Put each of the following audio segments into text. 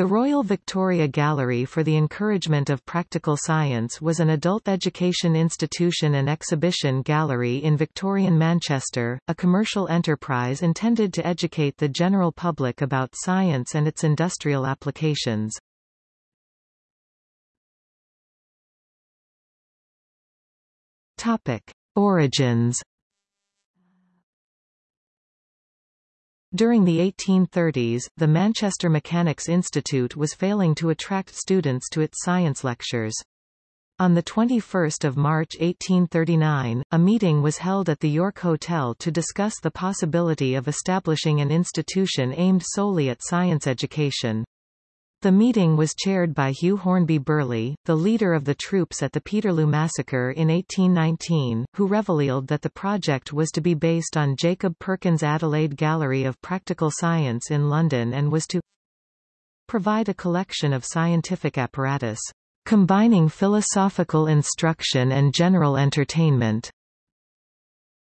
The Royal Victoria Gallery for the Encouragement of Practical Science was an adult education institution and exhibition gallery in Victorian Manchester, a commercial enterprise intended to educate the general public about science and its industrial applications. Topic: Origins During the 1830s, the Manchester Mechanics Institute was failing to attract students to its science lectures. On 21 March 1839, a meeting was held at the York Hotel to discuss the possibility of establishing an institution aimed solely at science education. The meeting was chaired by Hugh Hornby Birley, the leader of the troops at the Peterloo Massacre in 1819, who revealed that the project was to be based on Jacob Perkins' Adelaide Gallery of Practical Science in London and was to provide a collection of scientific apparatus, combining philosophical instruction and general entertainment.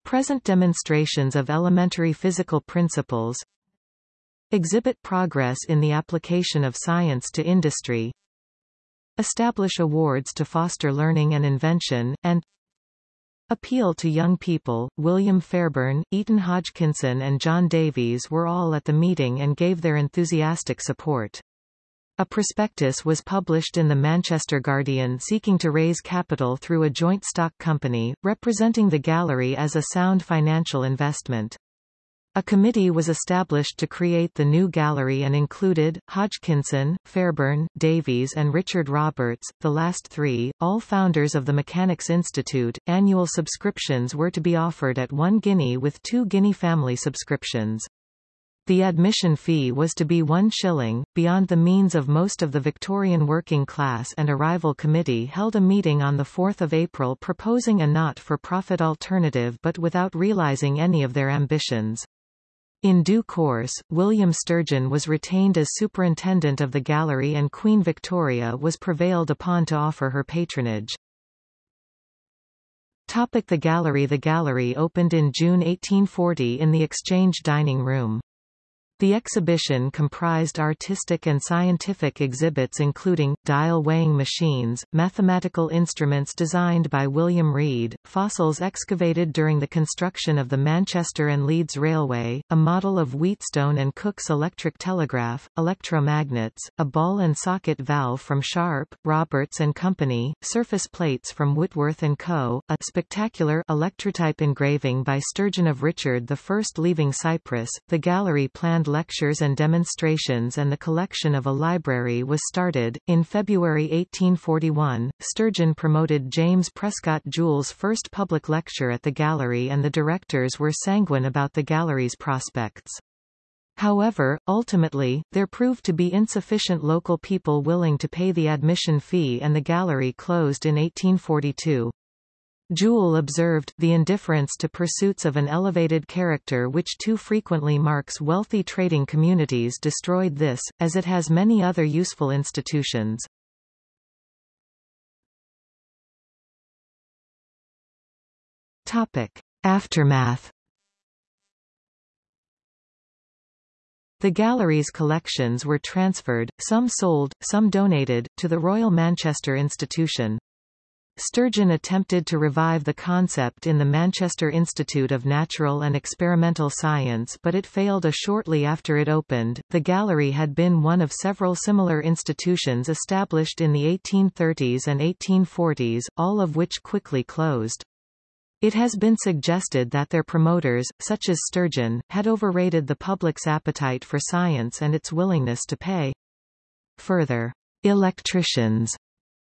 Present demonstrations of elementary physical principles, Exhibit progress in the application of science to industry. Establish awards to foster learning and invention, and Appeal to young people. William Fairbairn, Eaton Hodgkinson and John Davies were all at the meeting and gave their enthusiastic support. A prospectus was published in the Manchester Guardian seeking to raise capital through a joint stock company, representing the gallery as a sound financial investment. A committee was established to create the new gallery and included, Hodgkinson, Fairbairn, Davies and Richard Roberts, the last three, all founders of the Mechanics Institute. Annual subscriptions were to be offered at one guinea with two guinea family subscriptions. The admission fee was to be one shilling, beyond the means of most of the Victorian working class and a rival committee held a meeting on 4 April proposing a not-for-profit alternative but without realising any of their ambitions. In due course, William Sturgeon was retained as superintendent of the gallery and Queen Victoria was prevailed upon to offer her patronage. Topic the Gallery The gallery opened in June 1840 in the Exchange Dining Room. The exhibition comprised artistic and scientific exhibits including, dial weighing machines, mathematical instruments designed by William Reid, fossils excavated during the construction of the Manchester and Leeds Railway, a model of Wheatstone and Cooke's electric telegraph, electromagnets, a ball and socket valve from Sharp, Roberts and Company, surface plates from Whitworth & Co., a spectacular electrotype engraving by Sturgeon of Richard I leaving Cyprus. The gallery planned lectures and demonstrations and the collection of a library was started. In February 1841, Sturgeon promoted James Prescott Joule's first public lecture at the gallery and the directors were sanguine about the gallery's prospects. However, ultimately, there proved to be insufficient local people willing to pay the admission fee and the gallery closed in 1842. Joule observed, the indifference to pursuits of an elevated character which too frequently marks wealthy trading communities destroyed this, as it has many other useful institutions. Topic. Aftermath The gallery's collections were transferred, some sold, some donated, to the Royal Manchester Institution. Sturgeon attempted to revive the concept in the Manchester Institute of Natural and Experimental Science but it failed a shortly after it opened. The gallery had been one of several similar institutions established in the 1830s and 1840s, all of which quickly closed. It has been suggested that their promoters, such as Sturgeon, had overrated the public's appetite for science and its willingness to pay. Further, electricians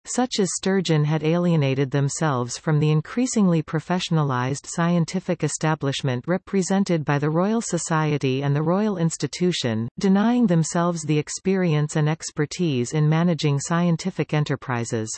such as Sturgeon had alienated themselves from the increasingly professionalized scientific establishment represented by the Royal Society and the Royal Institution, denying themselves the experience and expertise in managing scientific enterprises.